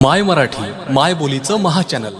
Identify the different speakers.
Speaker 1: माय मराठी माय बोलीचं महाचॅनल